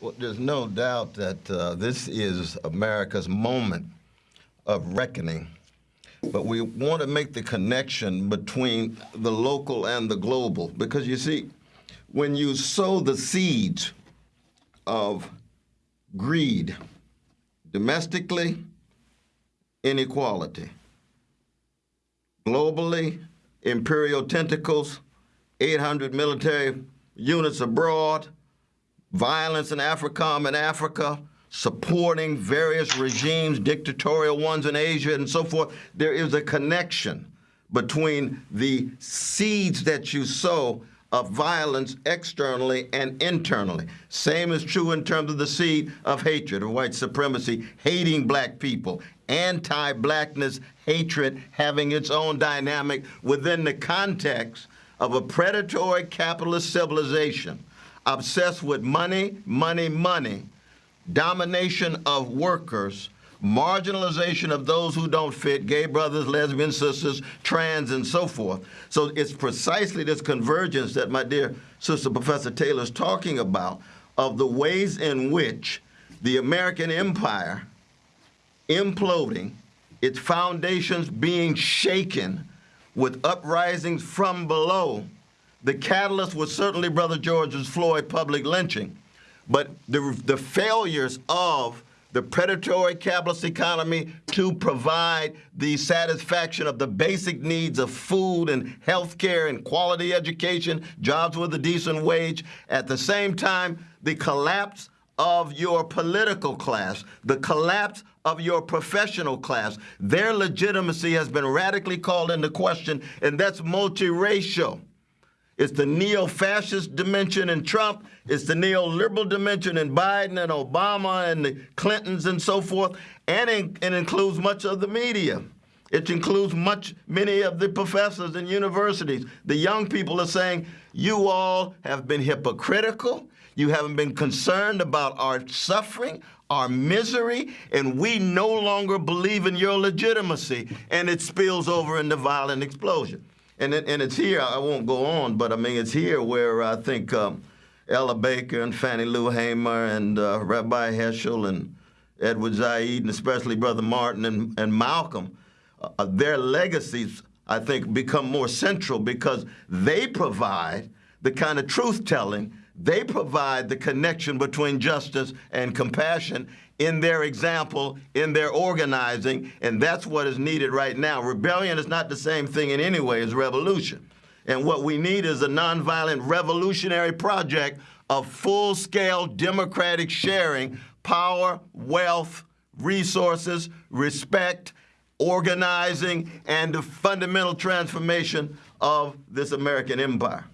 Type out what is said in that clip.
Well, there's no doubt that uh, this is America's moment of reckoning. But we want to make the connection between the local and the global because you see, when you sow the seeds of greed domestically, inequality, globally, imperial tentacles, 800 military units abroad, violence in AFRICOM and Africa, supporting various regimes, dictatorial ones in Asia and so forth. There is a connection between the seeds that you sow of violence externally and internally. Same is true in terms of the seed of hatred, of white supremacy, hating black people, anti-blackness, hatred having its own dynamic within the context of a predatory capitalist civilization obsessed with money, money, money, domination of workers, marginalization of those who don't fit, gay brothers, lesbian sisters, trans, and so forth. So it's precisely this convergence that my dear sister Professor Taylor is talking about of the ways in which the American empire imploding, its foundations being shaken with uprisings from below. The catalyst was certainly Brother George's Floyd public lynching, but the, the failures of the predatory capitalist economy to provide the satisfaction of the basic needs of food and health care and quality education, jobs with a decent wage. At the same time, the collapse of your political class, the collapse of your professional class. Their legitimacy has been radically called into question, and that's multiracial. It's the neo-fascist dimension in Trump. It's the neoliberal dimension in Biden and Obama and the Clintons and so forth. And it, includes much of the media. It includes much, many of the professors and universities. The young people are saying, you all have been hypocritical. You haven't been concerned about our suffering, our misery, and we no longer believe in your legitimacy. And it spills over into violent explosion. And, it, and it's here, I won't go on, but I mean, it's here where I think um, Ella Baker and Fannie Lou Hamer and uh, Rabbi Heschel and Edward Said, and especially Brother Martin and, and Malcolm, uh, their legacies, I think, become more central because they provide the kind of truth-telling they provide the connection between justice and compassion in their example, in their organizing, and that's what is needed right now. Rebellion is not the same thing in any way as revolution. And what we need is a nonviolent revolutionary project of full-scale democratic sharing, power, wealth, resources, respect, organizing, and the fundamental transformation of this American empire.